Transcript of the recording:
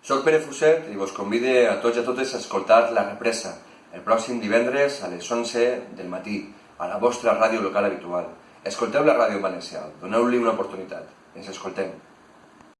Soc Pere Fuset i vos convide a tots i a totes a escoltar La Represa el pròxim divendres a les 11 del matí a la vostra ràdio local habitual. Escolteu la ràdio valencià, doneu-li una oportunitat. Ens escoltem.